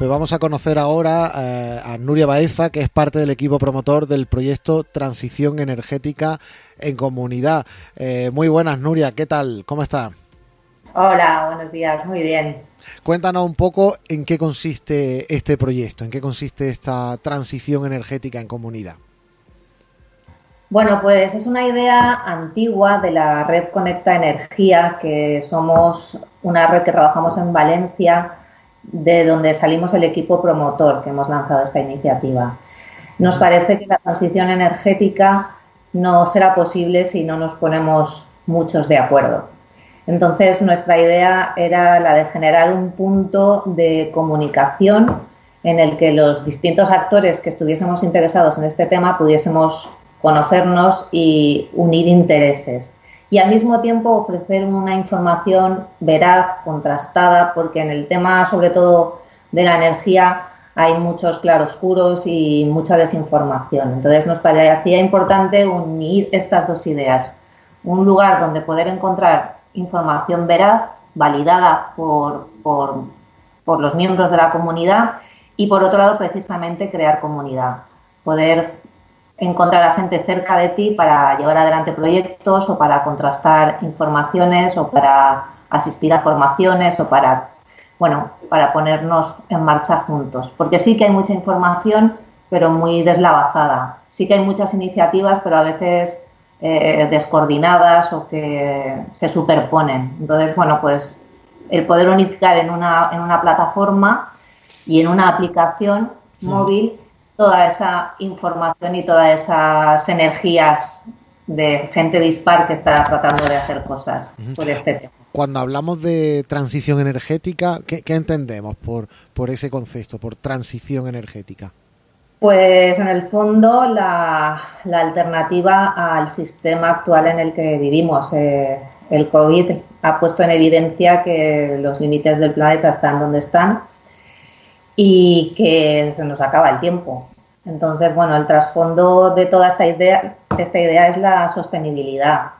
Pues vamos a conocer ahora eh, a Nuria Baeza, que es parte del equipo promotor del proyecto Transición Energética en Comunidad. Eh, muy buenas, Nuria, ¿qué tal? ¿Cómo está? Hola, buenos días, muy bien. Cuéntanos un poco en qué consiste este proyecto, en qué consiste esta transición energética en comunidad. Bueno, pues es una idea antigua de la red Conecta Energía, que somos una red que trabajamos en Valencia, de donde salimos el equipo promotor que hemos lanzado esta iniciativa. Nos parece que la transición energética no será posible si no nos ponemos muchos de acuerdo. Entonces, nuestra idea era la de generar un punto de comunicación en el que los distintos actores que estuviésemos interesados en este tema pudiésemos conocernos y unir intereses. Y al mismo tiempo ofrecer una información veraz, contrastada, porque en el tema, sobre todo de la energía, hay muchos claroscuros y mucha desinformación. Entonces nos parecía importante unir estas dos ideas. Un lugar donde poder encontrar información veraz, validada por, por, por los miembros de la comunidad y por otro lado precisamente crear comunidad. Poder encontrar a gente cerca de ti para llevar adelante proyectos o para contrastar informaciones o para asistir a formaciones o para bueno, para ponernos en marcha juntos. Porque sí que hay mucha información, pero muy deslavazada. Sí que hay muchas iniciativas, pero a veces eh, descoordinadas o que se superponen. Entonces, bueno, pues el poder unificar en una, en una plataforma y en una aplicación móvil toda esa información y todas esas energías de gente dispar que está tratando de hacer cosas por este tema cuando hablamos de transición energética, ¿qué, entendemos por, por ese concepto, por transición energética? Pues en el fondo la, alternativa al sistema actual en el que vivimos. Eh, el COVID ha puesto en evidencia que los límites del planeta están donde están y que se nos acaba el tiempo. Entonces, bueno, el trasfondo de toda esta idea, esta idea es la sostenibilidad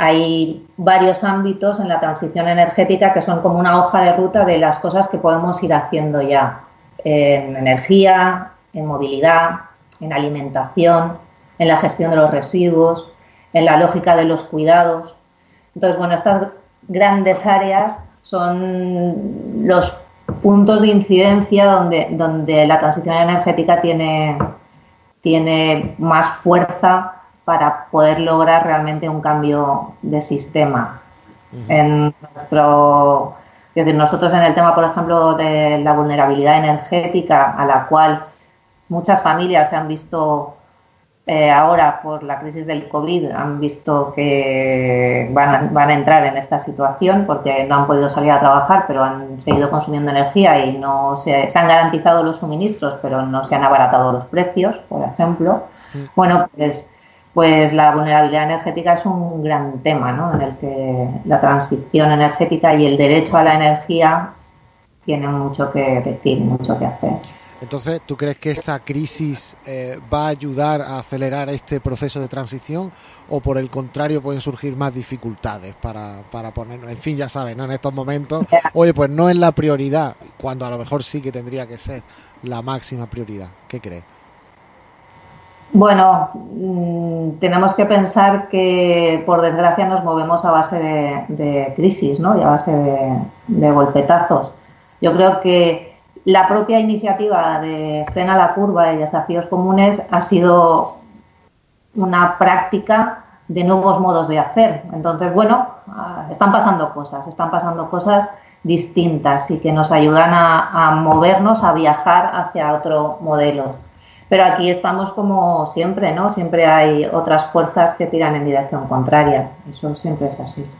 hay varios ámbitos en la transición energética que son como una hoja de ruta de las cosas que podemos ir haciendo ya en energía, en movilidad, en alimentación, en la gestión de los residuos, en la lógica de los cuidados. Entonces, bueno, estas grandes áreas son los puntos de incidencia donde, donde la transición energética tiene, tiene más fuerza para poder lograr realmente un cambio de sistema. En nuestro, decir, nosotros en el tema, por ejemplo, de la vulnerabilidad energética, a la cual muchas familias se han visto eh, ahora por la crisis del COVID, han visto que van a, van a entrar en esta situación porque no han podido salir a trabajar, pero han seguido consumiendo energía y no se, se han garantizado los suministros, pero no se han abaratado los precios, por ejemplo. Bueno, pues pues la vulnerabilidad energética es un gran tema, ¿no? En el que la transición energética y el derecho a la energía tienen mucho que decir, mucho que hacer. Entonces, ¿tú crees que esta crisis eh, va a ayudar a acelerar este proceso de transición o por el contrario pueden surgir más dificultades para, para poner, en fin, ya sabes, ¿no? En estos momentos, oye, pues no es la prioridad, cuando a lo mejor sí que tendría que ser la máxima prioridad. ¿Qué crees? Bueno, mm, tenemos que pensar que por desgracia nos movemos a base de, crisis ¿no? y a base de, golpetazos. Yo creo que la propia iniciativa de Frena la Curva y Desafíos Comunes ha sido una práctica de nuevos modos de hacer. Entonces, bueno, ah, están pasando cosas, están pasando cosas distintas y que nos ayudan a movernos, a viajar hacia otro modelo. Pero aquí estamos como siempre, ¿no? Siempre hay otras fuerzas que tiran en dirección contraria. Eso siempre es así.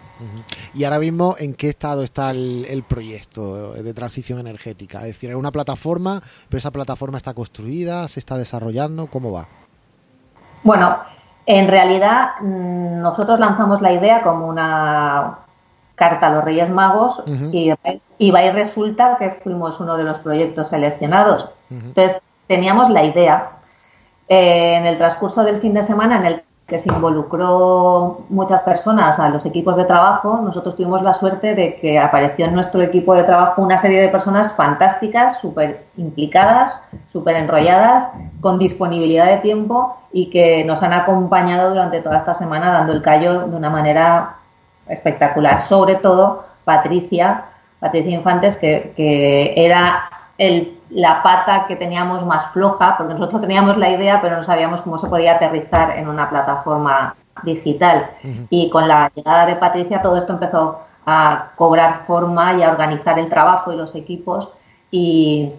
Y ahora mismo, ¿en qué estado está el, proyecto de transición energética? Es decir, es una plataforma, pero esa plataforma está construida, se está desarrollando, ¿cómo va? Bueno, en realidad mm, nosotros lanzamos la idea como una carta a los Reyes Magos y, va y resulta que fuimos uno de los proyectos seleccionados. Entonces, teníamos la idea. Eh, en el transcurso del fin de semana en el que se involucró muchas personas a los equipos de trabajo, nosotros tuvimos la suerte de que apareció en nuestro equipo de trabajo una serie de personas fantásticas, súper implicadas, súper enrolladas, con disponibilidad de tiempo y que nos han acompañado durante toda esta semana dando el callo de una manera espectacular. Sobre todo Patricia, Patricia Infantes, que, que era el la pata que teníamos más floja, porque nosotros teníamos la idea, pero no sabíamos cómo se podía aterrizar en una plataforma digital. Y con la llegada de Patricia todo esto empezó a cobrar forma y a organizar el trabajo y los equipos. Y,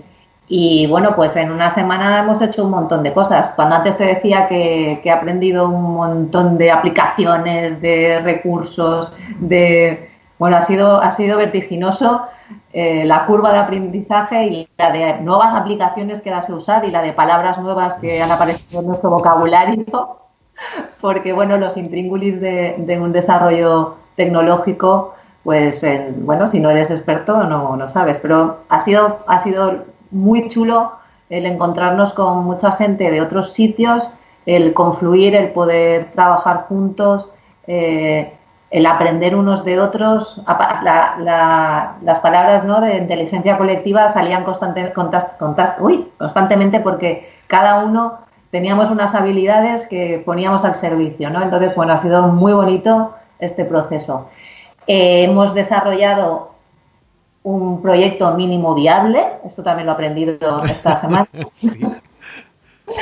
y bueno, pues en una semana hemos hecho un montón de cosas. Cuando antes te decía que, que he aprendido un montón de aplicaciones, de recursos, de... Bueno, ha sido, ha sido vertiginoso eh, la curva de aprendizaje y la de nuevas aplicaciones que las he usar y la de palabras nuevas que han aparecido en nuestro vocabulario, porque bueno, los intríngulis de, un desarrollo tecnológico, pues bueno, si no eres experto no, no sabes, pero ha sido, ha sido muy chulo el encontrarnos con mucha gente de otros sitios, el confluir, el poder trabajar juntos. Eh, el aprender unos de otros, las palabras ¿no? de inteligencia colectiva salían constante, constantemente porque cada uno teníamos unas habilidades que poníamos al servicio. ¿no? Entonces, bueno, ha sido muy bonito este proceso. Eh, hemos desarrollado un proyecto mínimo viable, esto también lo he aprendido esta semana.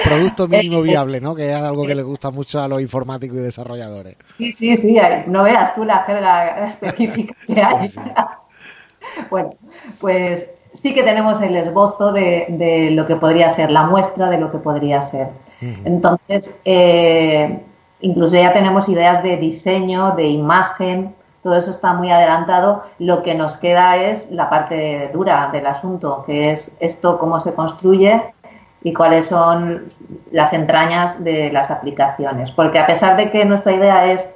Producto mínimo viable, ¿no? Que es algo que le gusta mucho a los informáticos y desarrolladores. Sí, sí, sí. No veas tú la jerga específica que hay. bueno, pues sí que tenemos el esbozo de, lo que podría ser, la muestra de lo que podría ser. Entonces, eh, incluso ya tenemos ideas de diseño, de imagen, todo eso está muy adelantado. Lo que nos queda es la parte dura del asunto, que es esto, cómo se construye y cuáles son las entrañas de las aplicaciones. Porque a pesar de que nuestra idea es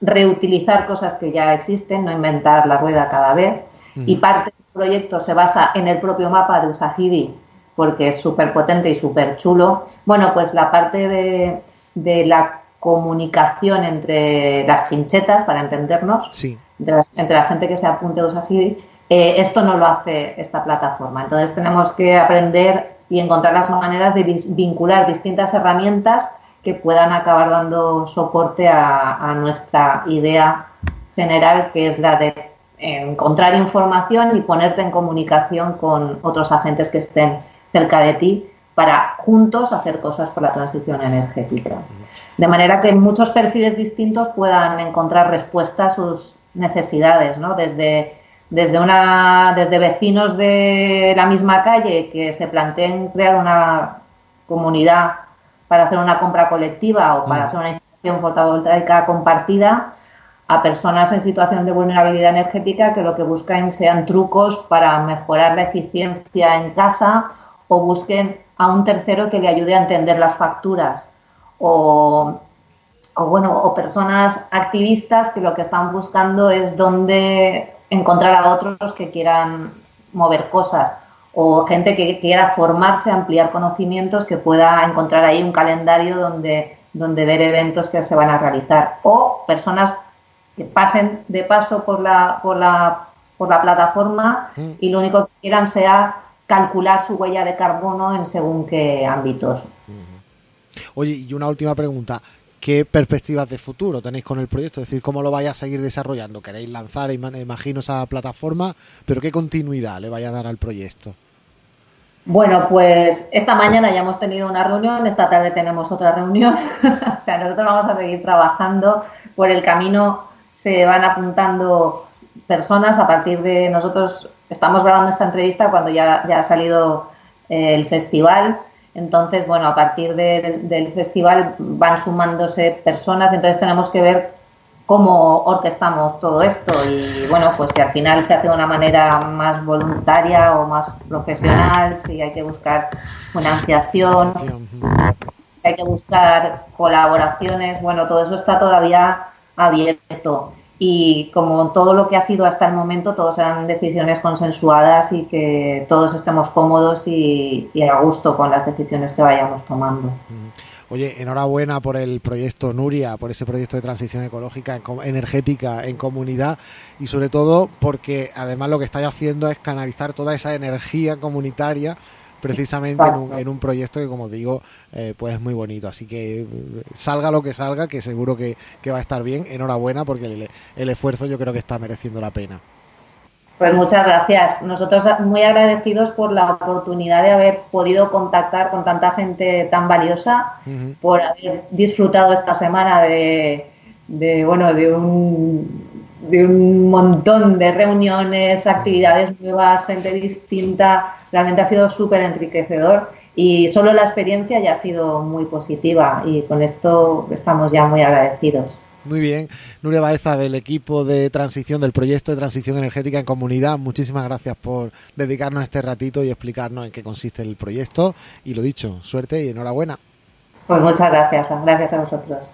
reutilizar cosas que ya existen, no inventar la rueda cada vez, y parte del proyecto se basa en el propio mapa de Usagiri, porque es súper potente y súper chulo, bueno, pues la parte de, de, la comunicación entre las chinchetas, para entendernos, entre, la, gente que se apunte a Usagiri, eh, esto no lo hace esta plataforma. Entonces tenemos que aprender y encontrar las maneras de vincular distintas herramientas que puedan acabar dando soporte a, nuestra idea general, que es la de encontrar información y ponerte en comunicación con otros agentes que estén cerca de ti para juntos hacer cosas por la transición energética. De manera que muchos perfiles distintos puedan encontrar respuesta a sus necesidades, ¿no? Desde desde, una, desde vecinos de la misma calle que se planteen crear una comunidad para hacer una compra colectiva o para mm. hacer una instalación fotovoltaica compartida, a personas en situación de vulnerabilidad energética que lo que buscan sean trucos para mejorar la eficiencia en casa o busquen a un tercero que le ayude a entender las facturas o, o bueno o personas activistas que lo que están buscando es dónde encontrar a otros que quieran mover cosas o gente que quiera formarse, ampliar conocimientos, que pueda encontrar ahí un calendario donde, donde ver eventos que se van a realizar o personas que pasen de paso por la, por la, por la plataforma mm. y lo único que quieran sea calcular su huella de carbono en según qué ámbitos. Oye, y una última pregunta qué perspectivas de futuro tenéis con el proyecto, es decir, cómo lo vais a seguir desarrollando. Queréis lanzar, imagino, esa plataforma, pero qué continuidad le vaya a dar al proyecto. Bueno, pues esta mañana ya hemos tenido una reunión, esta tarde tenemos otra reunión, o sea, nosotros vamos a seguir trabajando. Por el camino se van apuntando personas, a partir de nosotros estamos grabando esta entrevista cuando ya, ya ha salido eh, el festival entonces, bueno, a partir del festival van sumándose personas, entonces tenemos que ver cómo orquestamos todo esto y bueno, pues si al final se hace de una manera más voluntaria o más profesional, si hay que buscar financiación, hay que buscar colaboraciones, bueno, todo eso está todavía abierto y como todo lo que ha sido hasta el momento, todos sean decisiones consensuadas y que todos estemos cómodos y, a gusto con las decisiones que vayamos tomando. Oye, enhorabuena por el proyecto Nuria, por ese proyecto de transición ecológica energética en comunidad y sobre todo porque además lo que estáis haciendo es canalizar toda esa energía comunitaria precisamente en un, proyecto que, como digo, eh, pues es muy bonito. Así que eh, salga lo que salga, que seguro que, va a estar bien. Enhorabuena porque el, esfuerzo yo creo que está mereciendo la pena. Pues muchas gracias. Nosotros muy agradecidos por la oportunidad de haber podido contactar con tanta gente tan valiosa, por haber disfrutado esta semana de, de bueno, de un de un montón de reuniones, actividades nuevas, gente distinta. Realmente ha sido súper enriquecedor y solo la experiencia ya ha sido muy positiva y con esto estamos ya muy agradecidos. Muy bien. Nuria Baeza, del equipo de transición, del proyecto de transición energética en comunidad, muchísimas gracias por dedicarnos este ratito y explicarnos en qué consiste el proyecto. Y lo dicho, suerte y enhorabuena. Pues muchas gracias. Gracias a vosotros.